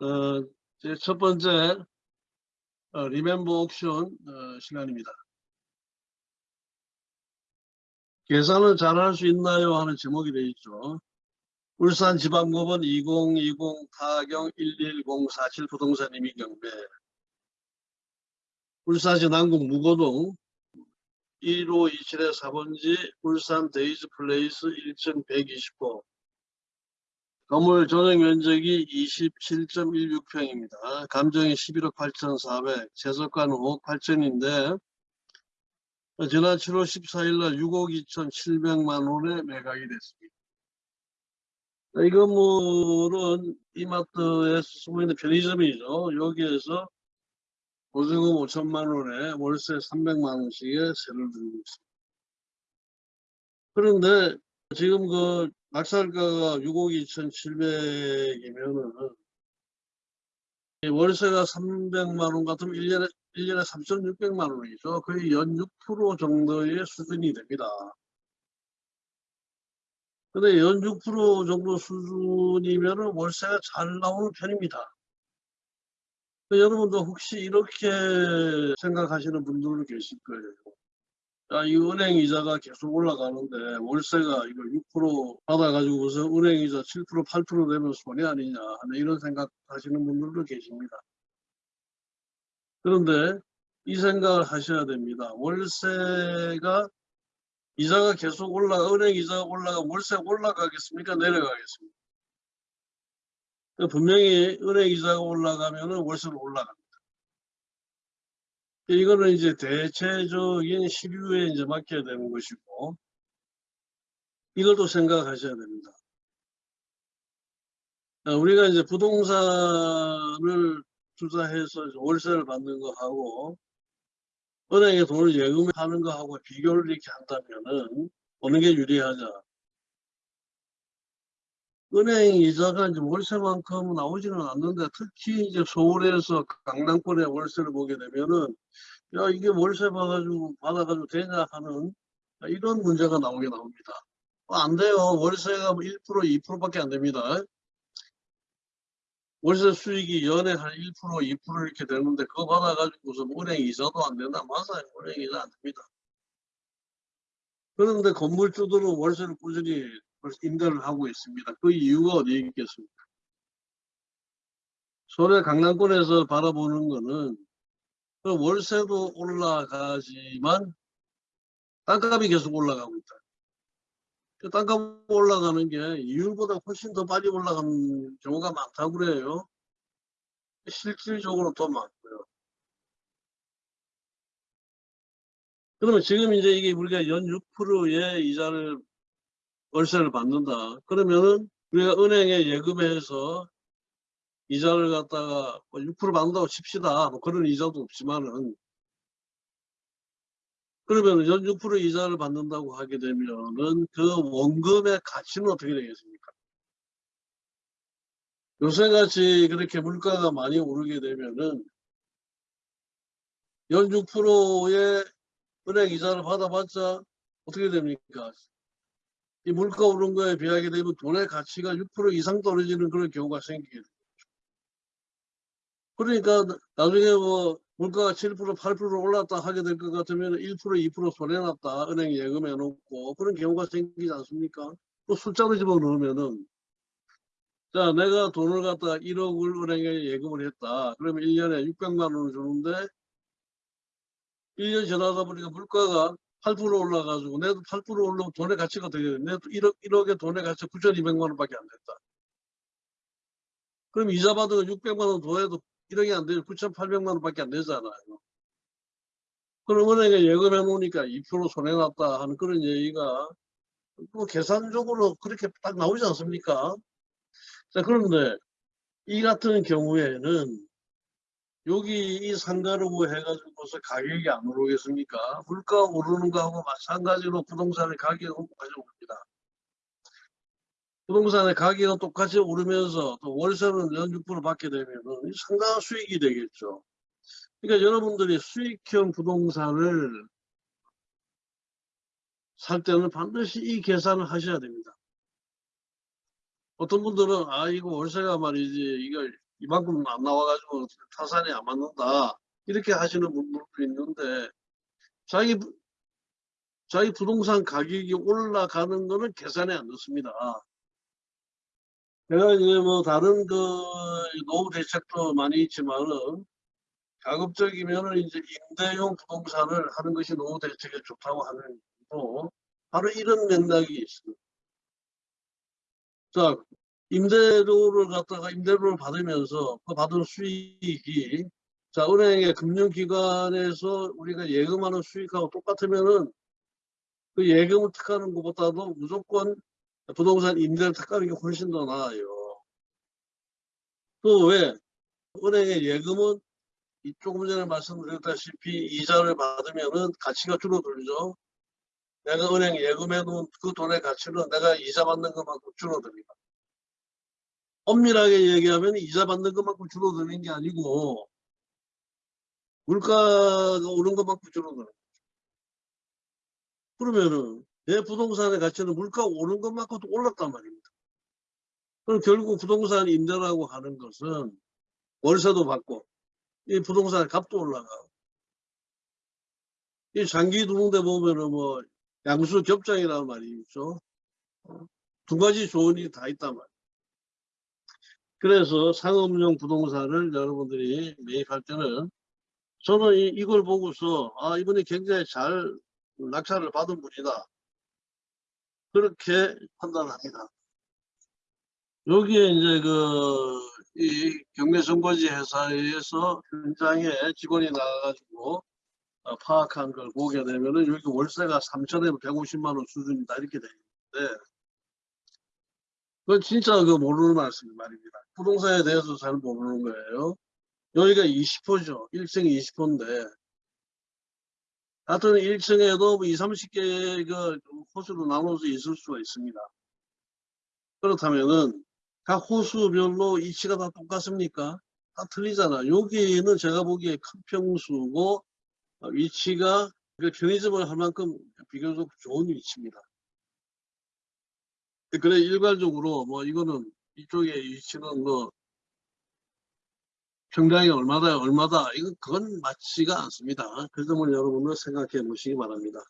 어, 제 첫 번째 어, 리멤버 옥션 어, 시간입니다. 계산을 잘 할 수 있나요? 하는 제목이 되어 있죠. 울산지방법원 2020 타경 11047 부동산 임의 경매 울산시 남구 무거동 1527의 4번지 울산 데이즈 플레이스 1층 129 건물 전용 면적이 27.16평입니다. 감정이 11억 8,400, 재석가는 5억 8천인데 지난 7월 14일 날 6억 2,700만 원에 매각이 됐습니다. 이 건물은 이마트에 숨어 있는 편의점이죠. 여기에서 보증금 5천만 원에 월세 300만 원씩의 세를 들고 있습니다. 그런데 지금 그 낙찰가가 6억 2,700이면은 월세가 300만 원 같으면 1년에 1년에 3,600만 원이죠. 거의 연 6% 정도의 수준이 됩니다. 근데 연 6% 정도 수준이면은 월세가 잘 나오는 편입니다. 여러분도 혹시 이렇게 생각하시는 분들도 계실 거예요. 야, 이 은행 이자가 계속 올라가는데 월세가 이거 6% 받아가지고 무슨 은행 이자 7% 8% 되면 손해 아니냐 하는 이런 생각 하시는 분들도 계십니다. 그런데 이 생각을 하셔야 됩니다. 월세가 이자가 계속 올라 은행 이자가 올라가 월세가 올라가겠습니까? 내려가겠습니까? 분명히 은행 이자가 올라가면 월세는 올라갑니다. 이거는 이제 대체적인 시류에 이제 맡겨야 되는 것이고 이것도 생각하셔야 됩니다. 우리가 이제 부동산을 투자해서 월세를 받는 거하고 은행에 돈을 예금하는 거하고 비교를 이렇게 한다면은 어느 게 유리하냐? 은행 이자가 이제 월세만큼 나오지는 않는데 특히 이제 서울에서 강남권의 월세를 보게 되면은 야 이게 월세 받아가지고 받아가지고 되냐 하는 이런 문제가 나오게 나옵니다. 어, 안 돼요. 월세가 1%뭐 2%밖에 안 됩니다. 월세 수익이 연에 한 1% 2% 이렇게 되는데 그거 받아가지고서 은행 이자도 안 된다. 맞아요. 은행 이자 안 됩니다. 그런데 건물주들은 월세를 꾸준히 임대를 하고 있습니다. 그 이유가 어디에 있겠습니까? 서울의 강남권에서 바라보는 거는 그 월세도 올라가지만 땅값이 계속 올라가고 있다. 그 땅값 올라가는 게 이율보다 훨씬 더 빨리 올라가는 경우가 많다고 그래요. 실질적으로 더 많고요. 그러면 지금 이제 이게 우리가 연 6%의 이자를 월세를 받는다. 그러면은 우리가 은행에 예금해서 이자를 갖다가 6%뭐 받는다고 칩시다. 뭐 그런 이자도 없지만은 그러면 연 6% 이자를 받는다고 하게 되면은 그 원금의 가치는 어떻게 되겠습니까? 요새같이 그렇게 물가가 많이 오르게 되면은 연 6%의 은행 이자를 받아봤자 어떻게 됩니까? 이 물가 오른 거에 비하게 되면 돈의 가치가 6% 이상 떨어지는 그런 경우가 생기게 됩니다. 그러니까 나중에 뭐 물가가 7% 8% 올랐다 하게 될 것 같으면 1% 2% 손해났다 은행 예금해 놓고 그런 경우가 생기지 않습니까? 또 숫자로 집어넣으면은 자 내가 돈을 갖다 1억을 은행에 예금을 했다 그러면 1년에 600만 원을 주는데 1년 지나다 보니까 물가가 8% 올라가지고 내도 8% 올라면 돈의 가치가 되게 돼. 내도 1억, 1억의 돈의 가치가 9,200만 원밖에 안 됐다. 그럼 이자 받은 600만 원 더해도 1억이 안 되죠. 9,800만 원밖에 안 되잖아요. 그럼 은행에 예금해 놓으니까 2% 손해났다 하는 그런 얘기가 뭐 계산적으로 그렇게 딱 나오지 않습니까? 자, 그런데 이 같은 경우에는 여기 이 상가로 해가지고서 가격이 안 오르겠습니까? 물가 오르는 거하고 마찬가지로 부동산의 가격이 똑같이 오릅니다. 부동산의 가격이 똑같이 오르면서 또 월세는 연 6% 받게 되면 상당한 수익이 되겠죠. 그러니까 여러분들이 수익형 부동산을 살 때는 반드시 이 계산을 하셔야 됩니다. 어떤 분들은 아 이거 월세가 말이지 이거 이만큼 안 나와가지고 타산이 안 맞는다. 이렇게 하시는 분들도 있는데 자기 부- 자기 부동산 가격이 올라가는 거는 계산이 안 됐습니다. 제가 이제 뭐 다른 그 노후 대책도 많이 있지만은 가급적이면은 이제 임대용 부동산을 하는 것이 노후 대책에 좋다고 하는 또 바로 이런 맥락이 있습니다. 자, 임대료를 갖다가 임대료를 받으면서 그 받은 수익이 자, 은행의 금융기관에서 우리가 예금하는 수익하고 똑같으면은 그 예금을 택하는 것보다도 무조건 부동산 임대를 택하는 게 훨씬 더 나아요. 또 왜? 은행의 예금은 이 조금 전에 말씀드렸다시피 이자를 받으면은 가치가 줄어들죠. 내가 은행 예금해 놓은 그 돈의 가치는 내가 이자 받는 것만큼 줄어듭니다. 엄밀하게 얘기하면 이자 받는 것만큼 줄어드는 게 아니고 물가가 오른 것만큼 줄어드는 거죠. 그러면은 내 부동산의 가치는 물가 오른 것만큼 도 올랐단 말입니다. 그럼 결국 부동산 임대라고 하는 것은 월세도 받고 이 부동산 값도 올라가고 이 장기 두는데 보면은 뭐 양수 겹장이라는 말이 있죠. 어, 두 가지 조언이 다 있단 말이에요. 그래서 상업용 부동산을 여러분들이 매입할 때는 저는 이, 이걸 보고서 아 이분이 굉장히 잘 낙찰을 받은 분이다. 그렇게 판단합니다. 여기에 이제 그, 이 경매선거지 회사에서 현장에 직원이 나가가지고 어, 파악한 걸 보게 되면은 여기 월세가 3천에 150만 원 수준이다 이렇게 되는데 그건 진짜 그 모르는 말씀 말입니다. 부동산에 대해서 잘 모르는 거예요. 여기가 20호죠. 1층이 20호인데 같은 1층에도 뭐 2, 30개의 그 호수로 나눠서 있을 수가 있습니다. 그렇다면은 각 호수별로 위치가 다 똑같습니까? 다 틀리잖아. 여기는 제가 보기에 큰 평수고 어, 위치가 그 편의점을 할 만큼 비교적 좋은 위치입니다. 그래 일괄적으로 뭐 이거는 이쪽에 위치는 뭐 평당이 얼마다 얼마다 이건 그건 맞지가 않습니다. 그 점을 여러분들 생각해 보시기 바랍니다.